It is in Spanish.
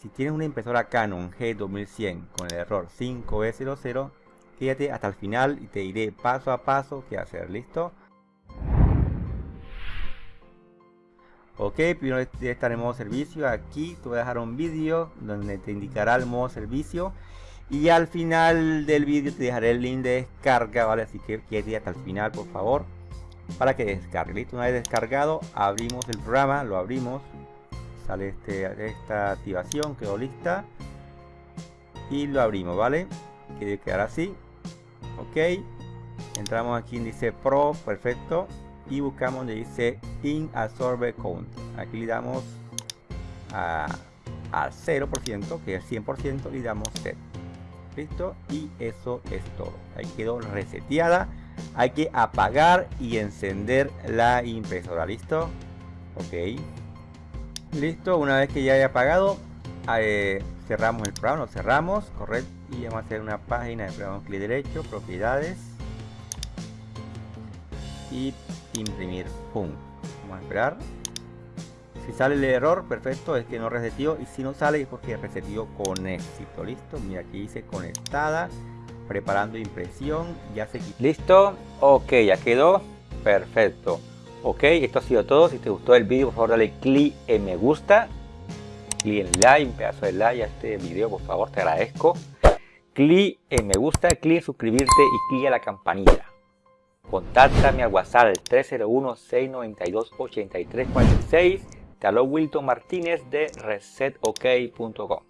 si tienes una impresora Canon G2100 con el error 5E00, quédate hasta el final y te diré paso a paso qué hacer, ¿listo? Ok, primero de estar en modo servicio, aquí te voy a dejar un vídeo donde te indicará el modo servicio y al final del vídeo te dejaré el link de descarga, ¿vale? Así que quédate hasta el final, por favor, para que descargue, ¿listo? Una vez descargado, abrimos el programa, lo abrimos, sale este, esta activación, quedó lista. Y lo abrimos, ¿vale? Que quedar así, ok, entramos aquí en dice Pro, perfecto, y buscamos donde dice in absorbe count. Aquí le damos a, al 0% que es 100% le damos set listo. Y eso es todo. Ahí quedó reseteada. Hay que apagar y encender la impresora. Listo ok listo una vez que ya haya apagado eh, cerramos el programa lo cerramos correcto y vamos a hacer una página de programa clic derecho propiedades y imprimir pum vamos a esperar. Si sale el error perfecto es que no resetió y si no sale es porque resetió con éxito listo mira aquí dice conectada preparando impresión ya se quitó. Listo ok ya quedó perfecto ok esto ha sido todo si te gustó el vídeo por favor dale clic en me gusta clic en like un pedazo de like a este video por favor te agradezco clic en me gusta clic en suscribirte y clic a la campanita Contáctame al WhatsApp 301-692-8346. Te Wilton Martínez de resetok.com.